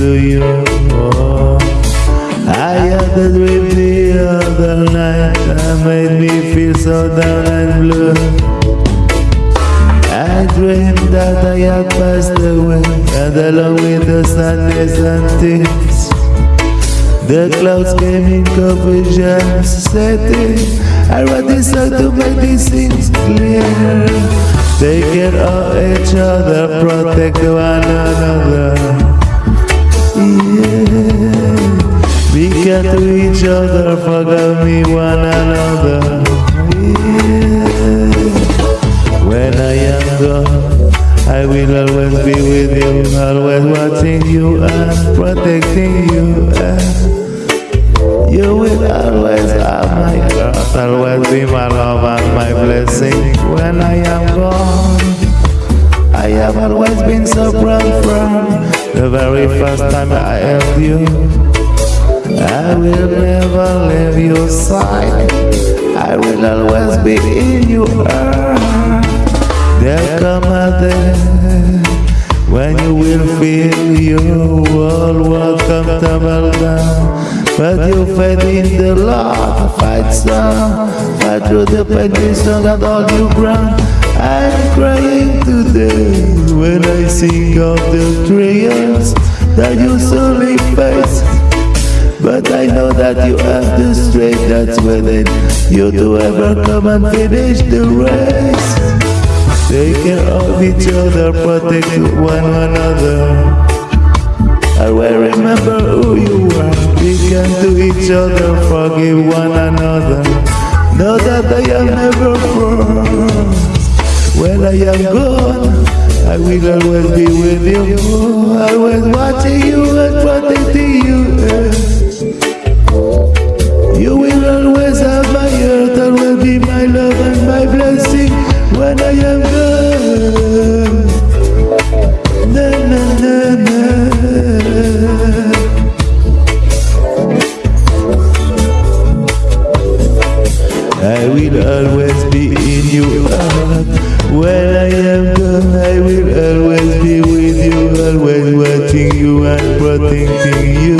to you. I had a dream the other night That made me feel so down and blue. I dreamed that I had passed away And along with the sadness and tears. The clouds came in confusion setting I wrote this song to make these things clear. Take care of each other, protect one another. To each other, forgive me one another. Yeah. When I am gone, I will always be with you, always watching you and protecting you. And you will always have my heart, always be my love and my blessing. When I am gone, I have always been so proud from the very first time I held you. I will never leave your side. I will always be in your heart. There come a day when you will feel your world will come tumble down. But you fight in the Lord, fight strong, fight through the strong and all you ground. I'm crying today when I think of the trials that you slowly face. Know that you have the strength that's within you to ever come and finish the race. Take care of each other, protect one another. I will remember who you are. We can do each other, forgive one another. Know that I am never far. When I am gone, I will always be with you. Always watching you and protecting. You Na na na na. I will always be in your. When I am gone, I will always be with you, always watching you and protecting you.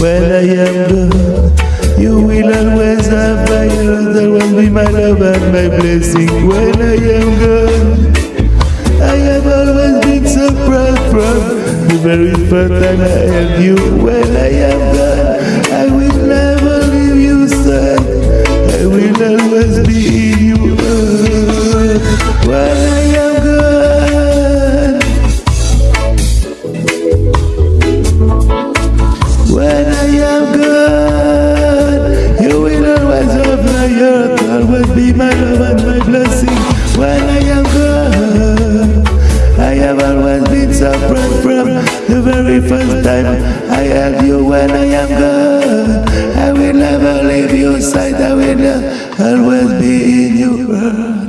When I am gone, you will always have my heart, always be my love and my blessing. When I am gone, I have always been so proud from the very first time I held you. When I am very first time I held you. When I am gone, I will never leave your side. I will always be in your heart.